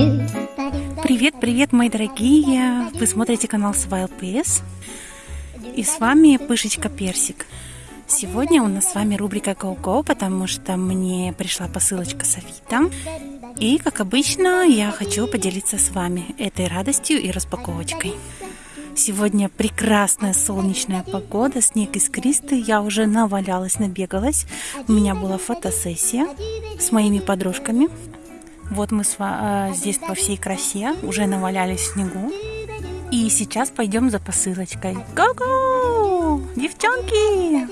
Привет, привет, мои дорогие! Вы смотрите канал Swile PS. И с вами Пышечка Персик. Сегодня у нас с вами рубрика Go-Go, потому что мне пришла посылочка с Авито. И, как обычно, я хочу поделиться с вами этой радостью и распаковочкой. Сегодня прекрасная солнечная погода, снег искристый. Я уже навалялась, набегалась. У меня была фотосессия с моими подружками. Вот мы с, э, здесь по всей красе уже навалялись в снегу. И сейчас пойдем за посылочкой. Го-го! Девчонки!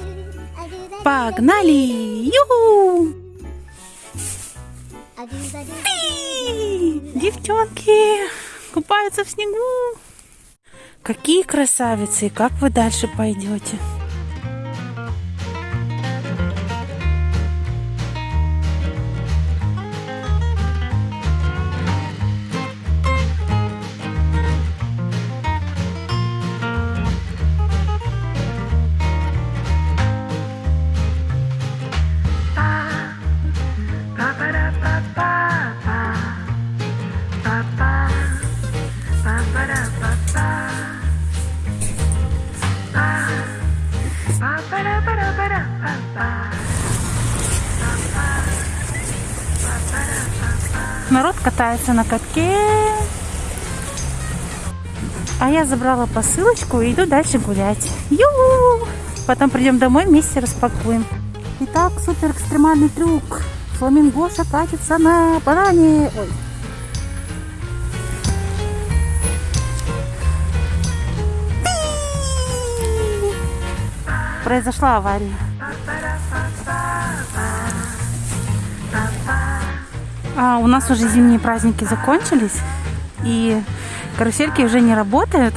Погнали! Ю! Девчонки купаются в снегу. Какие красавицы! Как вы дальше пойдете? Катается на катке. А я забрала посылочку и иду дальше гулять. Ю! Потом придем домой, вместе распакуем. Итак, супер экстремальный трюк. Фламингоша катится на банане. Ой. Произошла авария. А, у нас уже зимние праздники закончились, и карусельки уже не работают.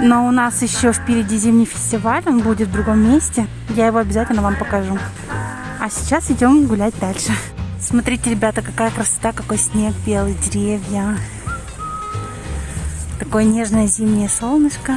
Но у нас еще впереди зимний фестиваль, он будет в другом месте. Я его обязательно вам покажу. А сейчас идем гулять дальше. Смотрите, ребята, какая красота, какой снег, белые деревья. Такое нежное зимнее солнышко.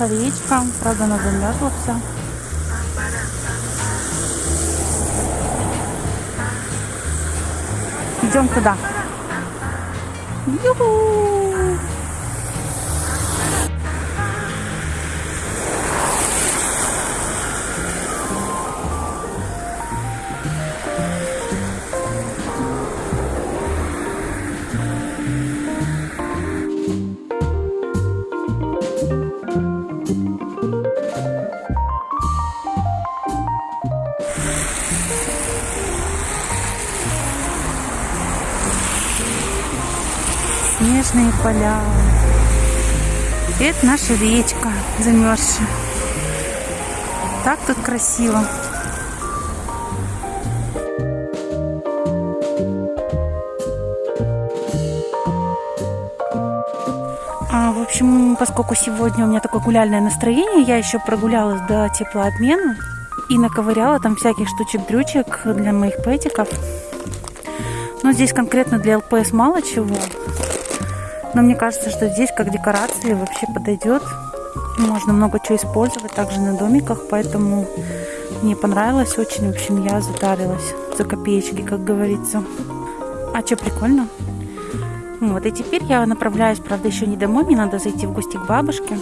Наша речка, правда она замерзла вся. Идем туда. Ю-ху! Поля. Это наша речка замерзшая. Так тут красиво. А, в общем, поскольку сегодня у меня такое гуляльное настроение, я еще прогулялась до теплообмена и наковыряла там всяких штучек-дрючек для моих пэтиков. Но здесь конкретно для ЛПС мало чего. Но мне кажется, что здесь как декорации вообще подойдет. Можно много чего использовать также на домиках, поэтому мне понравилось очень. В общем, я затарилась за копеечки, как говорится. А что, прикольно? Вот, и теперь я направляюсь, правда, еще не домой, мне надо зайти в гости к бабушке.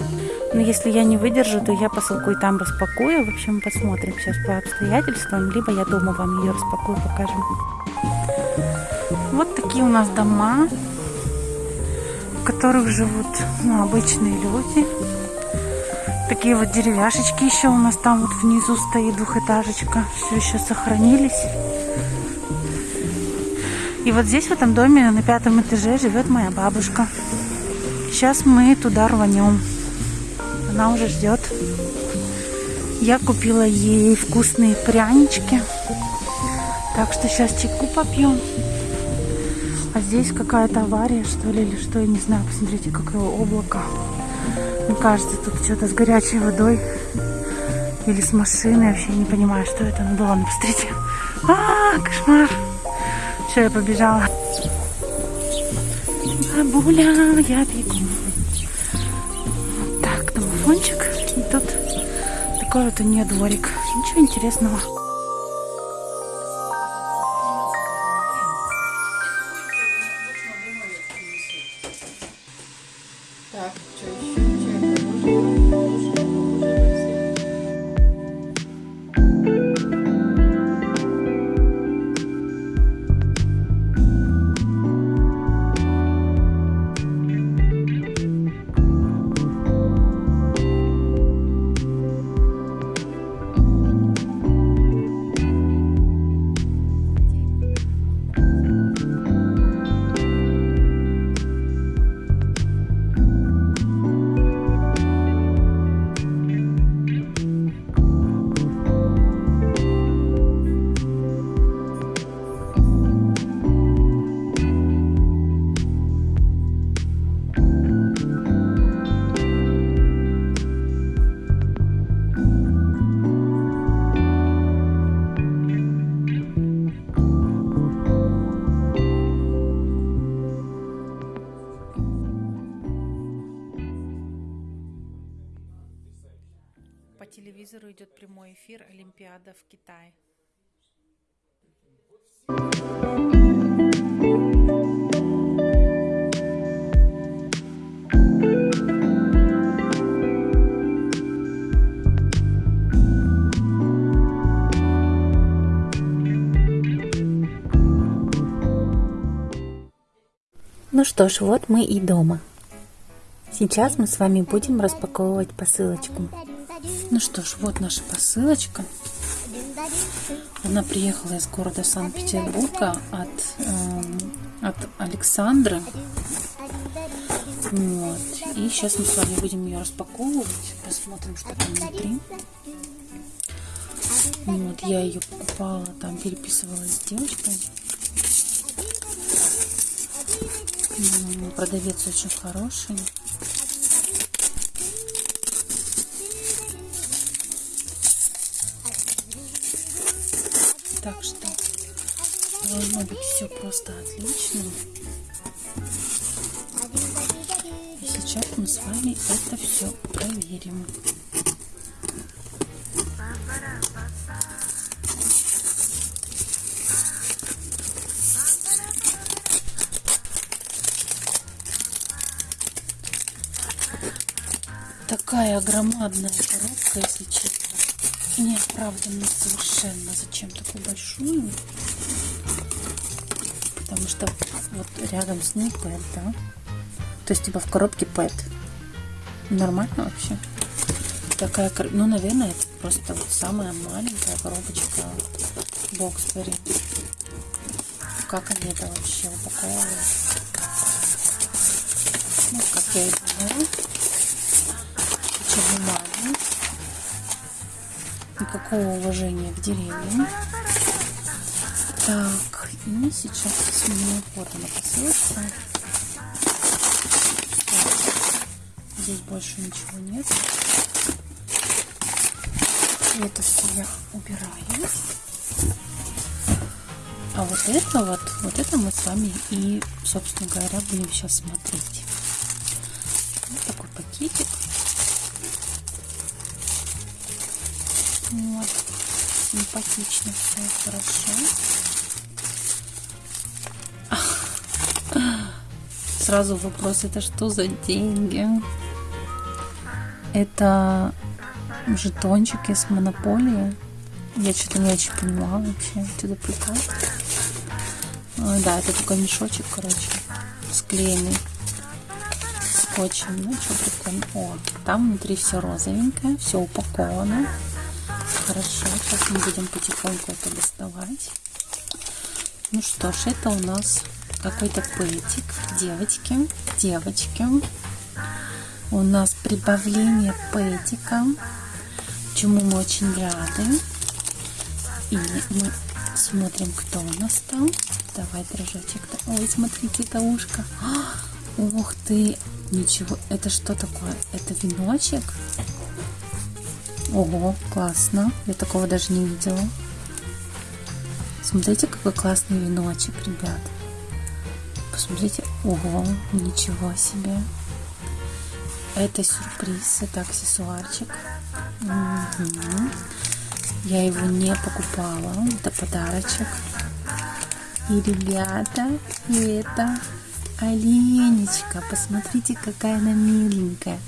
Но если я не выдержу, то я посылку и там распакую. В общем, посмотрим сейчас по обстоятельствам. Либо я дома вам ее распакую, покажем. Вот такие у нас дома которых живут ну, обычные люди. Такие вот деревяшечки еще у нас там вот внизу стоит двухэтажечка. Все еще сохранились. И вот здесь в этом доме на пятом этаже живет моя бабушка. Сейчас мы туда рванем. Она уже ждет. Я купила ей вкусные прянички. Так что сейчас чайку попьем. А здесь какая-то авария, что ли, или что, я не знаю. Посмотрите, какое облако. Мне кажется, тут что-то с горячей водой. Или с машиной. Вообще не понимаю, что это. Ну да ладно, посмотрите. А, кошмар. Все, я побежала. Бабуля, я бегу. Так, домофончик. И тут такой вот у нее дворик. Ничего интересного. Что ж, вот мы и дома. Сейчас мы с вами будем распаковывать посылочку. Ну что ж, вот наша посылочка. Она приехала из города Санкт-Петербурга от, эм, от Александры. Вот. И сейчас мы с вами будем ее распаковывать. Посмотрим, что там внутри. Вот, я ее покупала, там переписывалась с девочкой. Продавец очень хороший. Так что должно быть все просто отлично. И сейчас мы с вами это все проверим. Такая громадная коробка, если честно. Неоправданно совершенно. Зачем такую большую? Потому что вот рядом с ней пэт, да? То есть типа в коробке пэт. Нормально вообще? Такая, ну, наверное, это просто вот самая маленькая коробочка Боксбери. Как они это вообще упаковывают? Ну, как я и думала. Никакого уважения к деревьям. Так, и сейчас сменю фото на посылочку. Здесь больше ничего нет. Это все я убираю. А вот это вот, вот это мы с вами и, собственно говоря, будем сейчас смотреть. Вот такой пакетик. Симпатично все, хорошо. Сразу вопрос, это что за деньги? Это жетончики с монополии. Я что-то не очень понимала вообще. Отсюда прикол. Ой, да, это такой мешочек, короче, склеенный скотчем. Ну, что прикольно. О, там внутри все розовенькое, все упаковано. Хорошо, сейчас мы будем потихоньку это доставать. Ну что ж, это у нас какой-то пэтик. Девочки, девочки. У нас прибавление пэтика, чему мы очень рады. И мы Смотрим, кто у нас там. Давай, дрожочек. Ой, смотрите, это ушко. Ух ты! Ничего, это что такое? Это веночек? Ого, классно. Я такого даже не видела. Смотрите, какой классный веночек, ребят. Посмотрите. Ого, ничего себе. Это сюрприз, это аксессуарчик. Угу. Я его не покупала. Это подарочек. И, ребята, это оленечка. Посмотрите, какая она миленькая.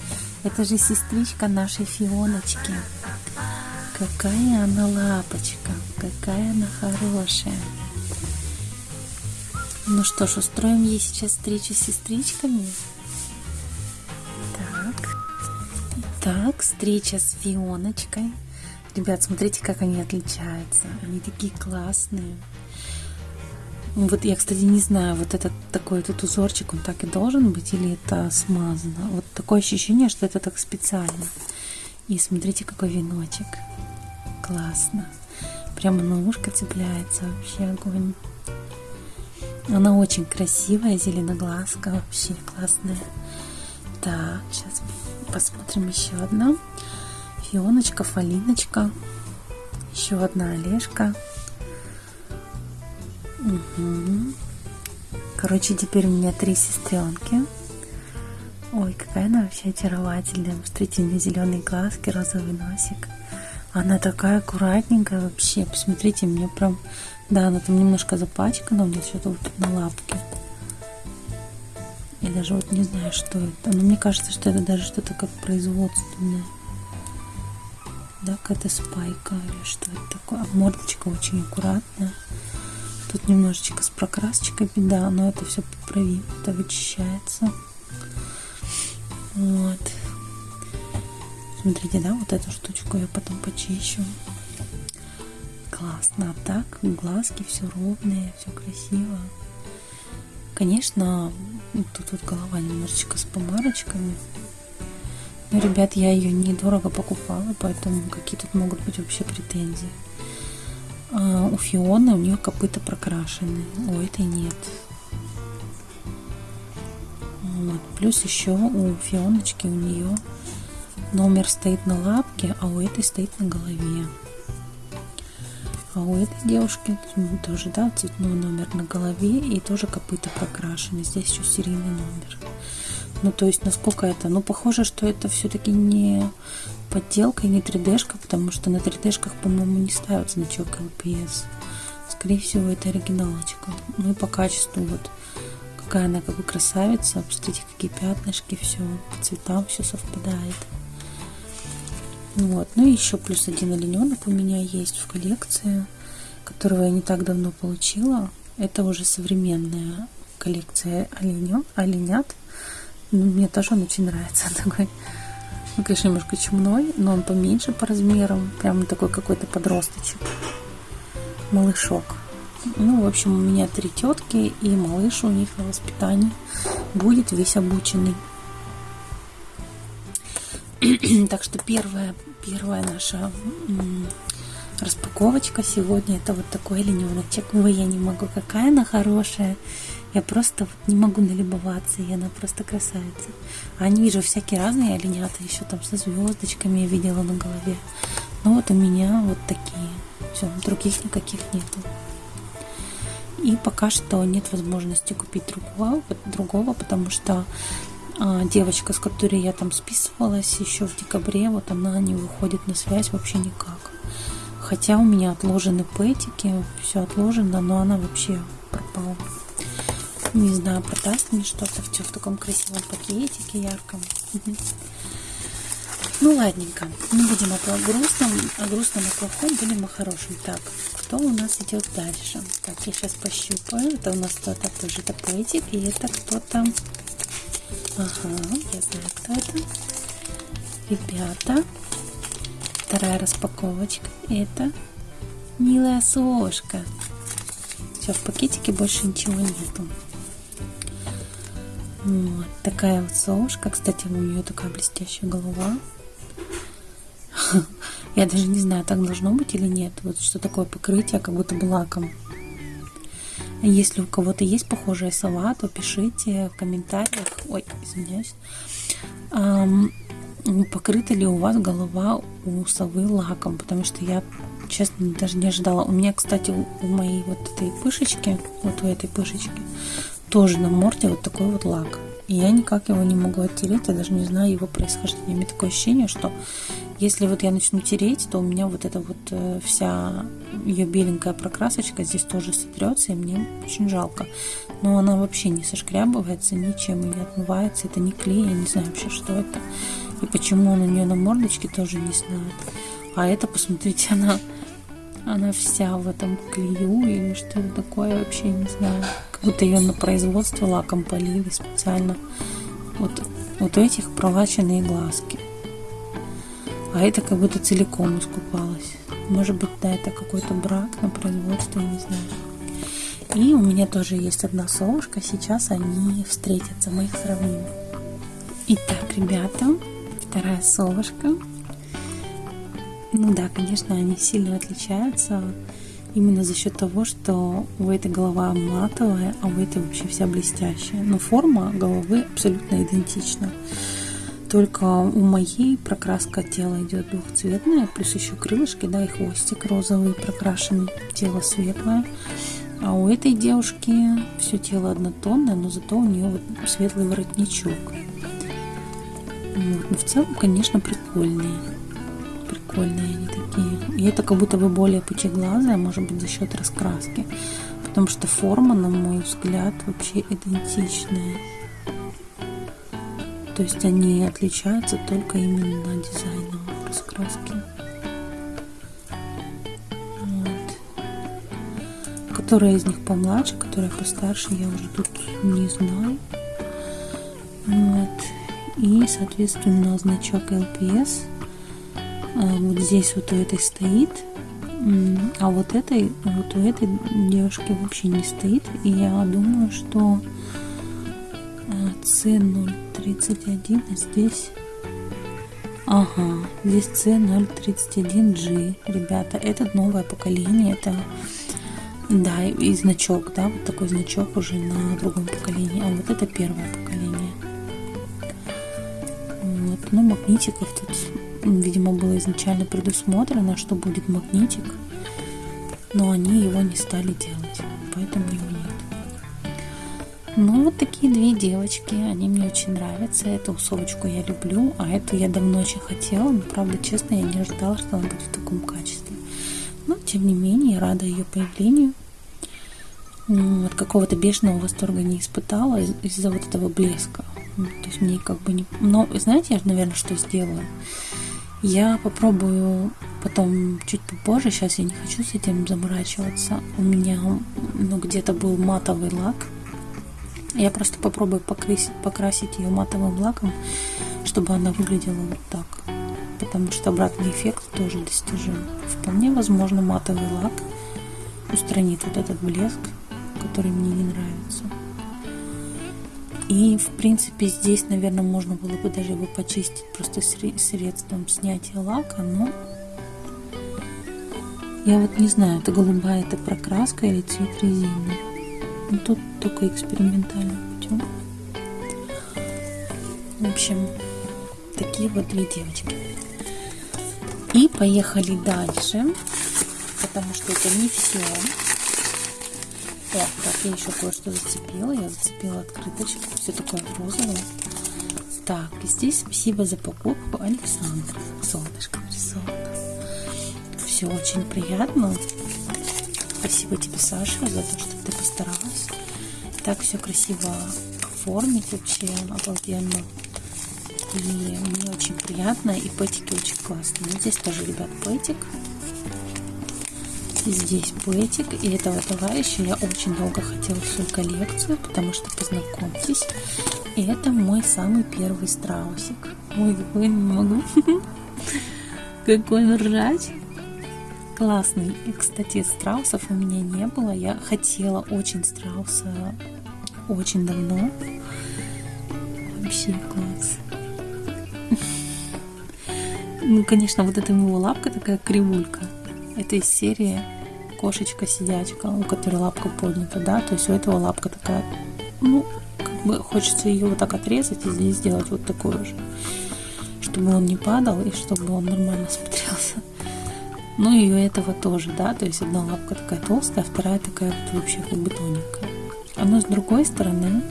Это же сестричка нашей Фионочки. Какая она лапочка, какая она хорошая. Ну что ж, устроим ей сейчас встречу с сестричками. Так. Так, встреча с Фионочкой. Ребят, смотрите, как они отличаются. Они такие классные. Вот я, кстати, не знаю, вот этот такой этот узорчик, он так и должен быть или это смазано. Вот такое ощущение, что это так специально. И смотрите, какой веночек. Классно. Прямо на ушко цепляется вообще огонь. Она очень красивая, зеленоглазка, вообще классная. Так, сейчас посмотрим еще одна. Фионочка, Фалиночка. Еще одна Олежка. Угу. Короче, теперь у меня три сестренки. Ой, какая она вообще очаровательная. Посмотрите, у нее зеленые глазки, розовый носик. Она такая аккуратненькая вообще. Посмотрите, мне прям... Да, она там немножко запачкана, у нее что-то вот на лапке. Я даже вот не знаю, что это. Но мне кажется, что это даже что-то как производственное. Да, какая-то спайка или что это такое. А мордочка очень аккуратная. Тут немножечко с прокрасочкой беда, но это все поправимо, это вычищается. Вот. Смотрите, да, вот эту штучку я потом почищу. Классно. А так, глазки все ровные, все красиво. Конечно, тут вот голова немножечко с помарочками. Но, ребят, я ее недорого покупала, поэтому какие тут могут быть вообще претензии. А у Фионы у нее копыта прокрашены, у этой нет. Вот. Плюс еще у Фионочки у нее номер стоит на лапке, а у этой стоит на голове. А у этой девушки тоже, да, цветной номер на голове и тоже копыта прокрашены. Здесь еще серийный номер. Ну, то есть, насколько это? Ну, похоже, что это все-таки не подделка и не 3D-шка, потому что на 3D-шках, по-моему, не ставят значок LPS. Скорее всего, это оригиналочка. Ну и по качеству вот какая она как бы красавица. Посмотрите, какие пятнышки, все по цветам все совпадает. Вот. Ну и еще плюс один олененок у меня есть в коллекции, которого я не так давно получила. Это уже современная коллекция оленё, оленят. Ну, мне тоже он очень нравится. Такой, ну, конечно, немножко чумной, но он поменьше по размерам. Прям такой какой-то подросточек. Малышок. Ну, в общем, у меня три тетки, и малыш у них на воспитании будет весь обученный. так что первая, первая наша распаковочка сегодня это вот такой олененочек. Ой, я не могу, какая она хорошая. Я просто не могу налюбоваться, и она просто красавица. А они вижу всякие разные оленята, еще там со звездочками я видела на голове. Но вот у меня вот такие. Все, других никаких нету. И пока что нет возможности купить другого, другого потому что а, девочка, с которой я там списывалась еще в декабре, вот она не выходит на связь вообще никак. Хотя у меня отложены пэтики, все отложено, но она вообще пропала. Не знаю, продаст мне что-то все в таком красивом пакетике ярком. Ну, ладненько. Не будем о грустном, о грустном, о плохом, будем о хорошем. Так, кто у нас идет дальше? Так, я сейчас пощупаю. Это у нас кто-то тоже тапетик, и это кто-то... Ага, я знаю, кто это. Ребята, вторая распаковочка. Это милая сошка. Все, в пакетике больше ничего нету. Вот такая вот совушка. Кстати, у нее такая блестящая голова. Я даже не знаю, так должно быть или нет. Вот что такое покрытие, как будто бы лаком. Если у кого-то есть похожая сова, то пишите в комментариях. Ой, извиняюсь. Эм, покрыта ли у вас голова у совы лаком? Потому что я, честно, даже не ожидала. У меня, кстати, у моей вот этой пышечки, вот у этой пышечки, тоже на морде вот такой вот лак. И я никак его не могу оттереть, я даже не знаю его происхождения. У меня такое ощущение, что если вот я начну тереть, то у меня вот эта вот э, вся ее беленькая прокрасочка здесь тоже сотрется, и мне очень жалко. Но она вообще не сошкрябывается ничем не отмывается. Это не клей, я не знаю вообще, что это. И почему он у нее на мордочке, тоже не знаю. А это, посмотрите, она, она вся в этом клею или что это такое, вообще не знаю. Как будто ее на производстве лаком полили специально. Вот, вот у этих пролаченные глазки. А это как будто целиком искупалась. Может быть, да, это какой-то брак на производстве, не знаю. И у меня тоже есть одна совушка. Сейчас они встретятся, мы их сравним. Итак, ребята, вторая совушка. Ну да, конечно, они сильно отличаются именно за счет того, что у этой голова матовая, а у этой вообще вся блестящая. Но форма головы абсолютно идентична. Только у моей прокраска тела идет двухцветная, плюс еще крылышки, да, и хвостик розовый прокрашен, тело светлое. А у этой девушки все тело однотонное, но зато у нее вот светлый воротничок. Вот. Но в целом, конечно, прикольные. Прикольные они такие. И это как будто бы более пучеглазая, может быть, за счет раскраски. Потому что форма, на мой взгляд, вообще идентичная. То есть они отличаются только именно дизайном раскраски. Вот. Которая из них помладше, которая постарше, я уже тут не знаю. Вот. И, соответственно, значок LPS вот здесь вот у этой стоит, а вот этой, вот у этой девушки вообще не стоит. И я думаю, что C031, а здесь... Ага, здесь C031G. Ребята, это новое поколение, это... Да, и значок, да, вот такой значок уже на другом поколении. А вот это первое поколение. Вот, ну, магнитиков тут, видимо, было изначально предусмотрено, что будет магнитик. Но они его не стали делать, поэтому его нет. Ну, вот такие две девочки, они мне очень нравятся. Эту совочку я люблю, а эту я давно очень хотела, но, правда, честно, я не ожидала, что она будет в таком качестве. Но, тем не менее, рада ее появлению. От какого-то бешеного восторга не испытала из-за вот этого блеска. То есть мне как бы не... Но, знаете, я, наверное, что сделаю? Я попробую потом чуть попозже, сейчас я не хочу с этим заморачиваться. У меня ну, где-то был матовый лак, я просто попробую покрасить, покрасить ее матовым лаком, чтобы она выглядела вот так. Потому что обратный эффект тоже достижим. Вполне возможно матовый лак устранит вот этот блеск, который мне не нравится. И, в принципе, здесь, наверное, можно было бы даже его почистить просто средством снятия лака, но я вот не знаю, это голубая это прокраска или цвет резины. Ну, тут только экспериментальным путем. В общем, такие вот две девочки. И поехали дальше, потому что это не все. О, так, я еще кое-что зацепила. Я зацепила открыточку. Все такое розовое. Так, здесь спасибо за покупку, Александр. Солнышко нарисовано. Все очень приятно. Спасибо тебе, Саша, за то, что ты постаралась. Так все красиво оформить вообще обалденно. И мне очень приятно, и пэтики очень классные. Здесь тоже, ребят, пэтик. Здесь пэтик. И этого товарища я очень долго хотела в свою коллекцию, потому что познакомьтесь. Это мой самый первый страусик. Ой, какой не могу. Какой он классный. И, кстати, страусов у меня не было. Я хотела очень страуса очень давно. Вообще класс. Ну, конечно, вот эта его лапка такая кривулька. Это из серии кошечка-сидячка, у которой лапка поднята, да, то есть у этого лапка такая, ну, как бы хочется ее вот так отрезать и здесь сделать вот такую же, чтобы он не падал и чтобы он нормально смотрелся. Ну и у этого тоже, да, то есть одна лапка такая толстая, а вторая такая вот вообще как бы тоненькая. А но с другой стороны,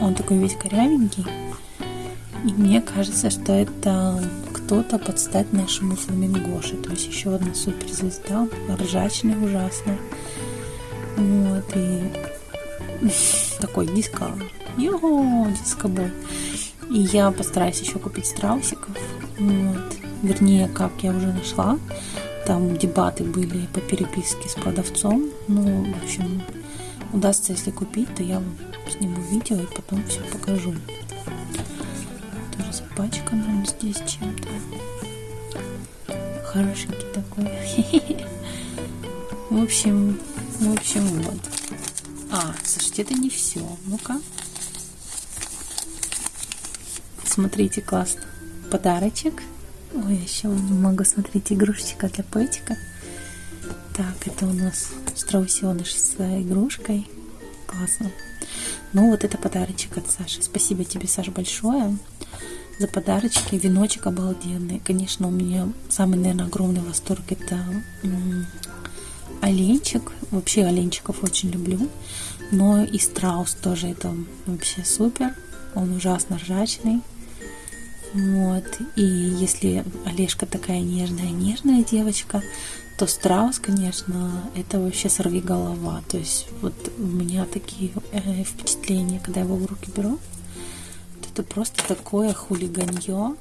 он такой весь корявенький, и мне кажется, что это кто-то под стать нашему фламингоше. То есть еще одна суперзвезда, ржачная ужасно. Вот, и такой диско. Йо, дискобой. И я постараюсь еще купить страусиков. Вот. Вернее, как я уже нашла. Там дебаты были по переписке с продавцом. Ну, в общем, удастся, если купить, то я сниму видео и потом все покажу. Тоже запачкан он здесь чем-то. Хорошенький такой. В общем, в общем, вот. А, слушайте, это не все. Ну-ка. Смотрите, классно. Подарочек. Ой, еще не могу смотреть игрушечка для пэтика. Так, это у нас страусеныш с игрушкой. Классно. Ну, вот это подарочек от Саши. Спасибо тебе, Саша, большое за подарочки. Веночек обалденный. Конечно, у меня самый, наверное, огромный восторг это оленчик. Вообще оленчиков очень люблю. Но и страус тоже это вообще супер. Он ужасно ржачный. Вот. И если Олежка такая нежная, нежная девочка, то страус, конечно, это вообще сорви голова. То есть вот у меня такие э, впечатления, когда я его в руки беру, это просто такое хулиганье.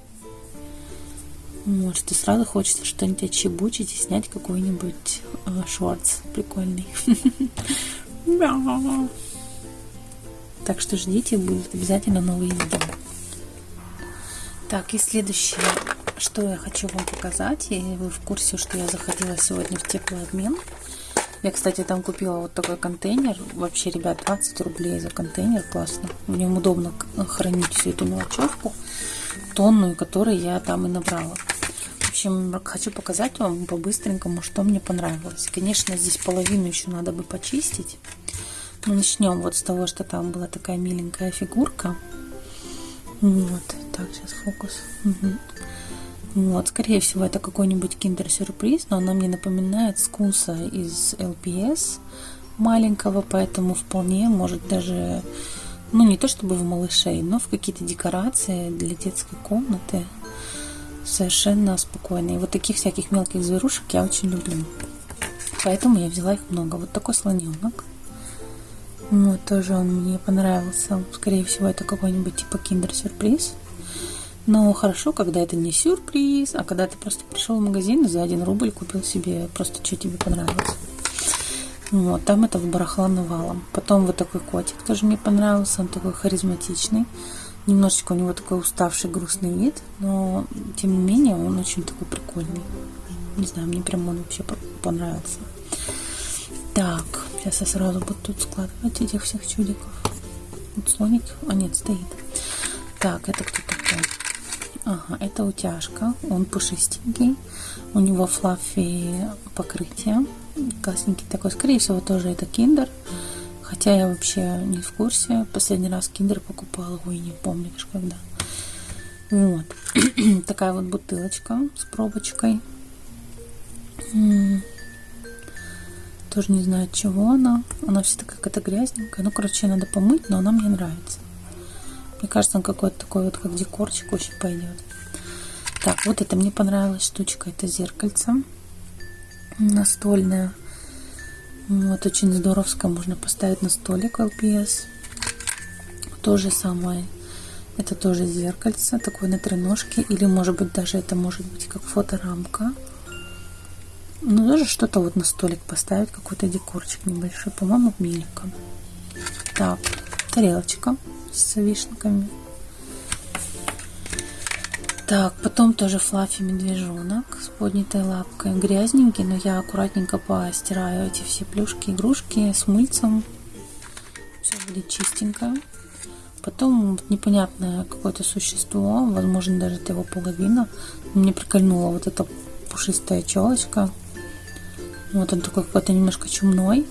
Вот, что сразу хочется что-нибудь отчебучить и снять какой-нибудь э, шортс прикольный. Так что ждите, будут обязательно новые видео. Так, и следующее, что я хочу вам показать, и вы в курсе, что я заходила сегодня в теплообмен. Я, кстати, там купила вот такой контейнер. Вообще, ребят, 20 рублей за контейнер. Классно. В нем удобно хранить всю эту мелочевку, тонную, которую я там и набрала. В общем, хочу показать вам по-быстренькому, что мне понравилось. Конечно, здесь половину еще надо бы почистить. Но начнем вот с того, что там была такая миленькая фигурка. Вот. Так, сейчас фокус. Угу. Вот, скорее всего, это какой-нибудь киндер-сюрприз, но она мне напоминает скуса из LPS маленького, поэтому вполне может даже, ну не то чтобы в малышей, но в какие-то декорации для детской комнаты совершенно спокойно. И вот таких всяких мелких зверушек я очень люблю. Поэтому я взяла их много. Вот такой слоненок. Вот, тоже он мне понравился. Скорее всего, это какой-нибудь типа киндер-сюрприз. Но хорошо, когда это не сюрприз, а когда ты просто пришел в магазин и за один рубль купил себе просто, что тебе понравилось. Вот, там это в барахла навалом. Потом вот такой котик тоже мне понравился, он такой харизматичный. Немножечко у него такой уставший, грустный вид, но тем не менее он очень такой прикольный. Не знаю, мне прям он вообще понравился. Так, сейчас я сразу буду тут складывать этих всех чудиков. Вот слоник, а нет, стоит. Так, это кто такой? Ага, это утяжка. Он пушистенький. У него флаффи покрытие. Классненький такой. Скорее всего, тоже это киндер. Хотя я вообще не в курсе. Последний раз киндер покупала. Ой, не даже когда. Вот. Такая вот бутылочка с пробочкой. Тоже не знаю, от чего она. Она вся такая какая-то грязненькая. Ну, короче, надо помыть, но она мне нравится. Мне кажется, он какой-то такой вот, как декорчик, очень пойдет. Так, вот это мне понравилась штучка. Это зеркальце настольное. Вот, очень здоровское. Можно поставить на столик LPS. То же самое. Это тоже зеркальце, такое на треножке. Или, может быть, даже это может быть как фоторамка. Ну, даже что-то вот на столик поставить, какой-то декорчик небольшой. По-моему, миленько. Так, тарелочка с вишенками. Так, потом тоже флаффи медвежонок с поднятой лапкой. Грязненький, но я аккуратненько постираю эти все плюшки, игрушки с мыльцем. Все будет чистенько. Потом непонятное какое-то существо, возможно, даже это его половина. Мне прикольнула вот эта пушистая челочка. Вот он такой какой-то немножко чумной.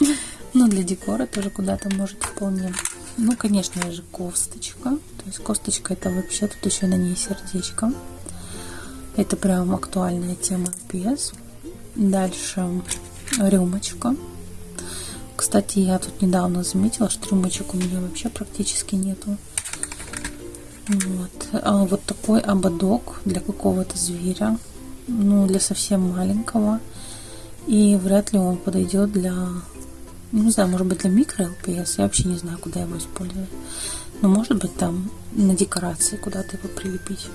Но для декора тоже куда-то может вполне. Ну, конечно же, косточка. То есть косточка это вообще, тут еще на ней сердечко. Это прям актуальная тема PS. Дальше рюмочка. Кстати, я тут недавно заметила, что рюмочек у меня вообще практически нету. Вот. А вот такой ободок для какого-то зверя. Ну, для совсем маленького. И вряд ли он подойдет для... Ну, не знаю, может быть для микро LPS. Я вообще не знаю, куда его использовать. Но может быть там на декорации куда-то его прилепить.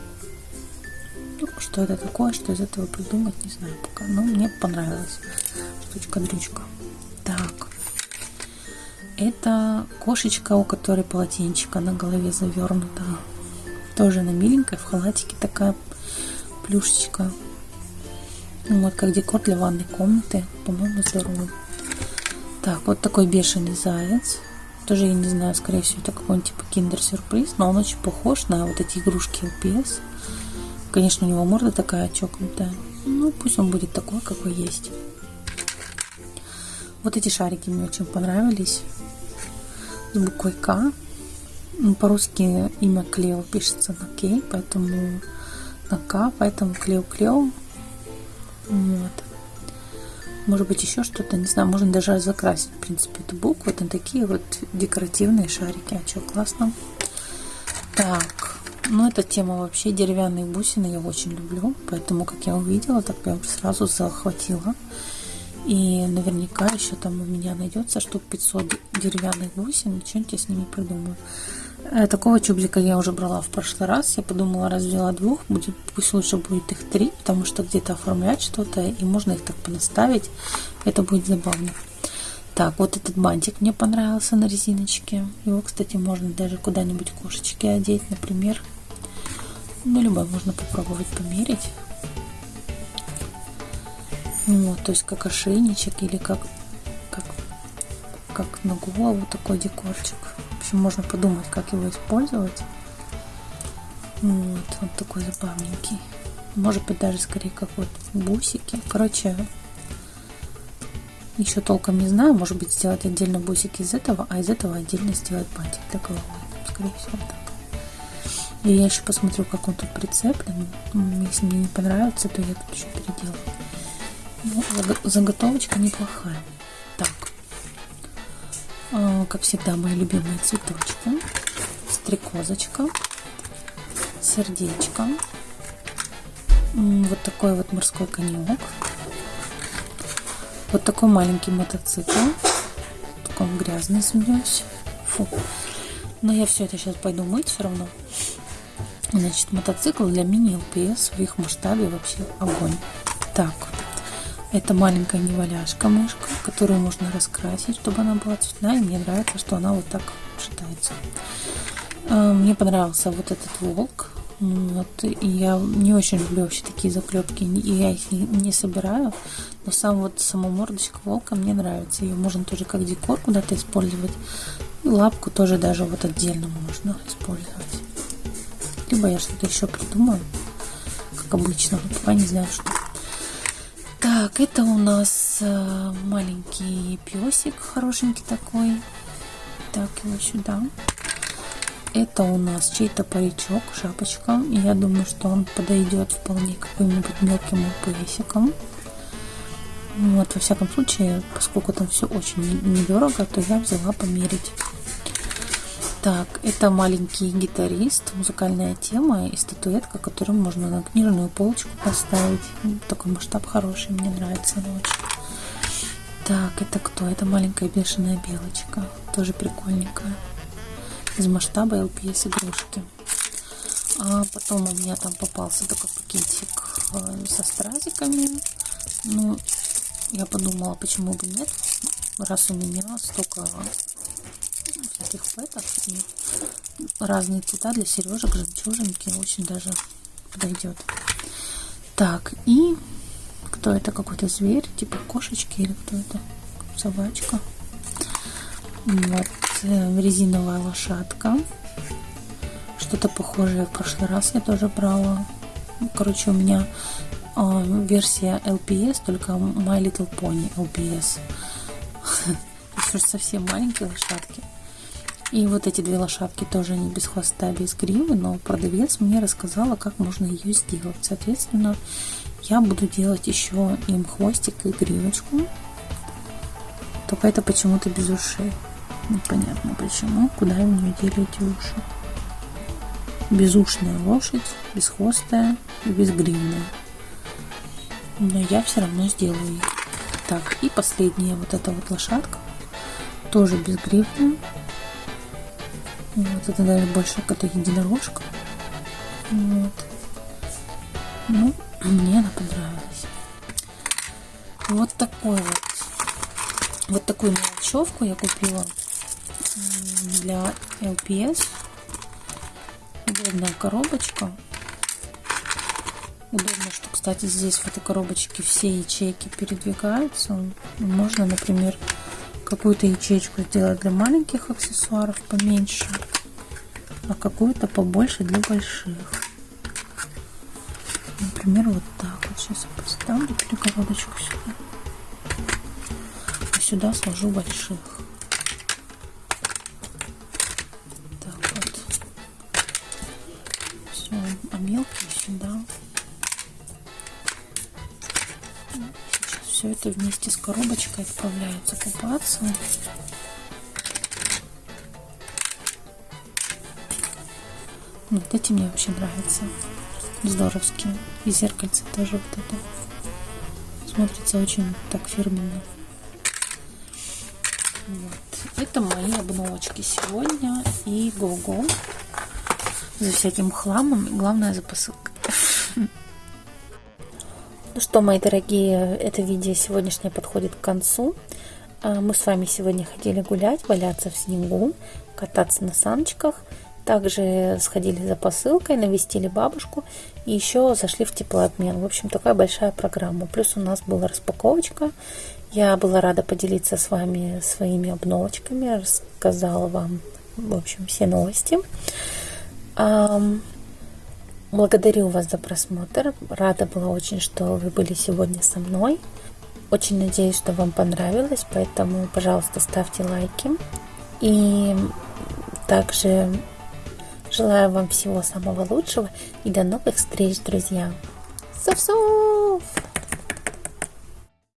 Ну, что это такое, что из этого придумать, не знаю пока. Но мне понравилась штучка-дрючка. Так. Это кошечка, у которой полотенчика на голове завернута. Тоже она миленькая, в халатике такая плюшечка. Ну, вот как декор для ванной комнаты. По-моему, здорово. Так, вот такой бешеный заяц. Тоже, я не знаю, скорее всего, это какой-нибудь типа киндер-сюрприз, но он очень похож на вот эти игрушки LPS. Конечно, у него морда такая чокнутая. Ну, пусть он будет такой, какой есть. Вот эти шарики мне очень понравились. С буквой К. Ну, по-русски имя Клео пишется на К, поэтому на К, поэтому Клео Клео. Вот. Может быть еще что-то, не знаю, можно даже закрасить, в принципе, эту букву. Это такие вот декоративные шарики. А что, классно. Так, ну эта тема вообще деревянные бусины я очень люблю, поэтому как я увидела, так прям сразу захватила. И наверняка еще там у меня найдется штук 500 деревянных бусин, что-нибудь я с ними придумаю. Э, такого чубзика я уже брала в прошлый раз. Я подумала, раз взяла двух, будет, пусть лучше будет их три, потому что где-то оформлять что-то, и можно их так понаставить. Это будет забавно. Так, вот этот бантик мне понравился на резиночке. Его, кстати, можно даже куда-нибудь кошечки одеть, например. Ну, любой можно попробовать померить. Вот, то есть как ошейничек или как, как, как на голову такой декорчик. В общем, можно подумать, как его использовать. Вот, вот такой забавненький. Может быть, даже скорее как вот бусики. Короче, еще толком не знаю. Может быть, сделать отдельно бусики из этого, а из этого отдельно сделать бантик для головы. Скорее всего, так. И я еще посмотрю, как он тут прицеплен. Если мне не понравится, то я тут еще переделаю. Ну, заготовочка неплохая. А, как всегда, мои любимые цветочки. Стрекозочка. Сердечко. Вот такой вот морской конек. Вот такой маленький мотоцикл. Такой грязный, извиняюсь. Фу. Но я все это сейчас пойду мыть все равно. Значит, мотоцикл для мини-ЛПС в их масштабе вообще огонь. Так, это маленькая неваляшка мышка, которую можно раскрасить, чтобы она была цветная. И мне нравится, что она вот так шатается. А, мне понравился вот этот волк. Вот, и я не очень люблю вообще такие заклепки, и я их не, собираю. Но сам вот сама мордочка волка мне нравится. Ее можно тоже как декор куда-то использовать. И лапку тоже даже вот отдельно можно использовать. Либо я что-то еще придумаю, как обычно. Вот пока не знаю, что. Так, это у нас э, маленький песик, хорошенький такой. Так, его сюда. Это у нас чей-то паричок, шапочка. Я думаю, что он подойдет вполне каким-нибудь мелким песиком. Вот, во всяком случае, поскольку там все очень недорого, то я взяла померить. Так, это маленький гитарист, музыкальная тема и статуэтка, которую можно на книжную полочку поставить. Такой масштаб хороший, мне нравится она очень. Так, это кто? Это маленькая бешеная белочка, тоже прикольненькая. Из масштаба LPS игрушки. А потом у меня там попался такой пакетик э, со стразиками. Ну, я подумала, почему бы нет, раз у меня столько всяких пэтов и разные цвета для сережек, жемчужинки очень даже подойдет. Так, и кто это? Какой-то зверь, типа кошечки или кто это? Собачка. Вот. э, резиновая лошадка. Что-то похожее в прошлый раз я тоже брала. Короче, у меня э, версия LPS, только My Little Pony LPS. Еще совсем маленькие лошадки. И вот эти две лошадки тоже не без хвоста, без гривы, но продавец мне рассказала, как можно ее сделать. Соответственно, я буду делать еще им хвостик и гривочку. Только это почему-то без ушей. Непонятно почему. Куда у нее дели эти уши? Безушная лошадь, бесхвостая и безгривная. Но я все равно сделаю их. Так, и последняя вот эта вот лошадка. Тоже безгривная. Вот это даже больше как единорожка. Вот. Ну, мне она понравилась. Вот такой вот. Вот такую мелочевку я купила для LPS. Удобная коробочка. Удобно, что, кстати, здесь в этой коробочке все ячейки передвигаются. Можно, например, какую-то ячейку сделать для маленьких аксессуаров поменьше, а какую-то побольше для больших. Например, вот так вот. Сейчас я поставлю перегородочку сюда. А сюда сложу больших. Это вместе с коробочкой отправляется купаться. Вот эти мне вообще нравятся здоровские. И зеркальце тоже вот это. Смотрится очень так фирменно. Вот. Это мои обновочки сегодня. И го-го. За всяким хламом. Главное за посылкой. Ну что, мои дорогие, это видео сегодняшнее подходит к концу. А, мы с вами сегодня хотели гулять, валяться в снегу, кататься на саночках – также сходили за посылкой, навестили бабушку и еще зашли в теплообмен. В общем, такая большая программа. Плюс у нас была распаковочка. Я была рада поделиться с вами своими обновочками, рассказала вам, в общем, все новости. Благодарю вас за просмотр. Рада была очень, что вы были сегодня со мной. Очень надеюсь, что вам понравилось, поэтому, пожалуйста, ставьте лайки. И также Желаю вам всего самого лучшего и до новых встреч, друзья. Сов-сов!